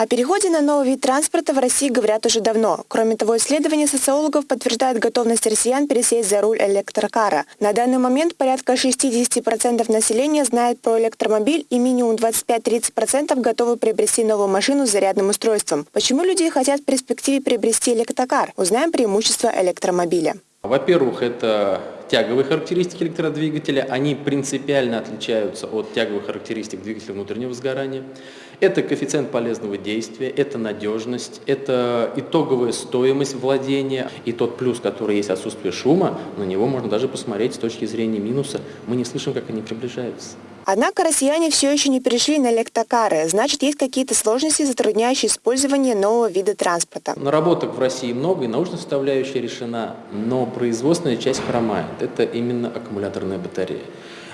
О переходе на новый вид транспорта в России говорят уже давно. Кроме того, исследования социологов подтверждают готовность россиян пересесть за руль электрокара. На данный момент порядка 60% населения знает про электромобиль и минимум 25-30% готовы приобрести новую машину с зарядным устройством. Почему люди хотят в перспективе приобрести электрокар? Узнаем преимущества электромобиля. Во-первых, это тяговые характеристики электродвигателя, они принципиально отличаются от тяговых характеристик двигателя внутреннего сгорания. Это коэффициент полезного действия, это надежность, это итоговая стоимость владения и тот плюс, который есть отсутствие шума, на него можно даже посмотреть с точки зрения минуса. Мы не слышим, как они приближаются. Однако россияне все еще не перешли на электрокары, значит есть какие-то сложности, затрудняющие использование нового вида транспорта. Наработок в России много, и научная составляющая решена, но производственная часть хромает. Это именно аккумуляторная батарея.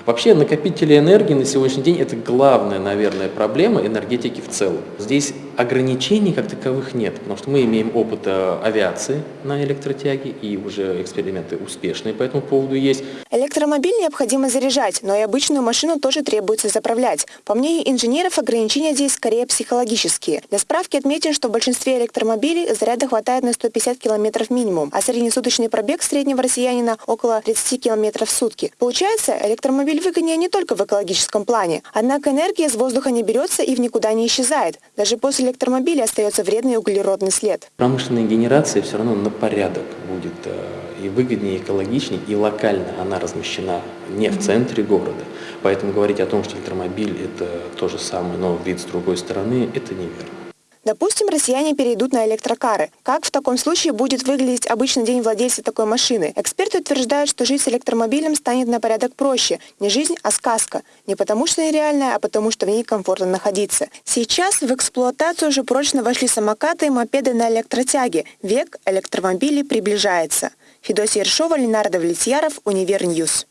Вообще накопители энергии на сегодняшний день это главная, наверное, проблема энергетики в целом. Здесь ограничений как таковых нет, потому что мы имеем опыт э, авиации на электротяге и уже эксперименты успешные по этому поводу есть. Электромобиль необходимо заряжать, но и обычную машину тоже требуется заправлять. По мнению инженеров, ограничения здесь скорее психологические. Для справки отметим, что в большинстве электромобилей заряда хватает на 150 км минимум, а среднесуточный пробег среднего россиянина около 30 км в сутки. Получается, электромобиль выгоднее не только в экологическом плане. Однако энергия из воздуха не берется и в никуда не исчезает. Даже после электромобиля остается вредный углеродный след. Промышленная генерация все равно на порядок будет э, и выгоднее, и экологичнее, и локально она размещена не в центре города. Поэтому говорить о том, что электромобиль – это то же самое, но вид с другой стороны – это неверно. Допустим, россияне перейдут на электрокары. Как в таком случае будет выглядеть обычный день владельца такой машины? Эксперты утверждают, что жить с электромобилем станет на порядок проще. Не жизнь, а сказка. Не потому что нереальная, а потому что в ней комфортно находиться. Сейчас в эксплуатацию уже прочно вошли самокаты и мопеды на электротяге. Век электромобилей приближается. Федосия Ершова, Ленардо Влетьяров, Универньюз.